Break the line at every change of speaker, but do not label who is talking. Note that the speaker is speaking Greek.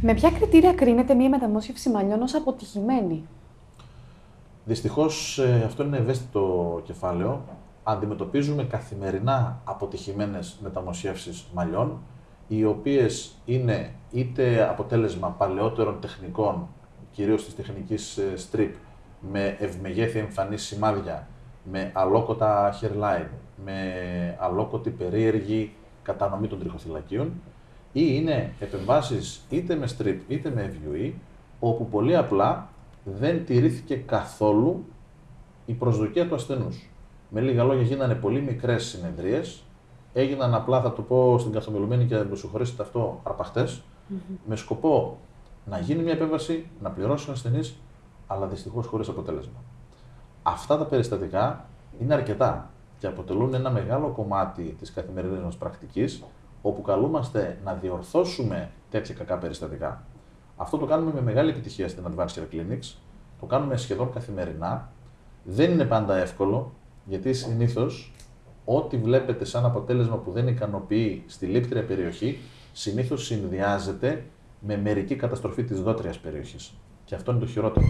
Με ποια κριτήρια κρίνεται μία μεταμόσχευση μαλλιών ως αποτυχημένη;
Δυστυχώς ε, αυτό είναι ευαίσθητο κεφάλαιο. Αντιμετωπίζουμε καθημερινά αποτυχημένες μεταμοσχεύσεις μαλλιών, οι οποίες είναι είτε αποτέλεσμα παλαιότερων τεχνικών, κυρίως της τεχνικής ε, strip, με ευμεγέθη εμφανή σημάδια, με αλόκοτα hairline, με αλόκοτη περίεργη κατανομή των τριχοθυλακίων, ή είναι επεμβάσεις είτε με strip είτε με FUE, όπου πολύ απλά δεν τηρήθηκε καθόλου η προσδοκία του ασθενούς. Με λίγα λόγια γίνανε πολύ μικρές συνεδρίες, έγιναν απλά, θα το πω στην καθομιλουμένη και μου συγχωρήσετε αυτό, αρπαχτές, με σκοπό να γίνει μια επέμβαση, να πληρώσει ο ασθενής, αλλά δυστυχώς χωρίς αποτέλεσμα. Αυτά τα περιστατικά είναι αρκετά και αποτελούν ένα μεγάλο κομμάτι της καθημερινής μας πρακτικής, όπου καλούμαστε να διορθώσουμε τέτοια κακά περιστατικά. Αυτό το κάνουμε με μεγάλη επιτυχία στην Advanced Care Clinics, το κάνουμε σχεδόν καθημερινά. Δεν είναι πάντα εύκολο, γιατί συνήθως ό,τι βλέπετε σαν αποτέλεσμα που δεν ικανοποιεί στη λήπτρια περιοχή, συνήθως συνδυάζεται με μερική καταστροφή της δότριας περιοχής. Και αυτό είναι το χειρότερο.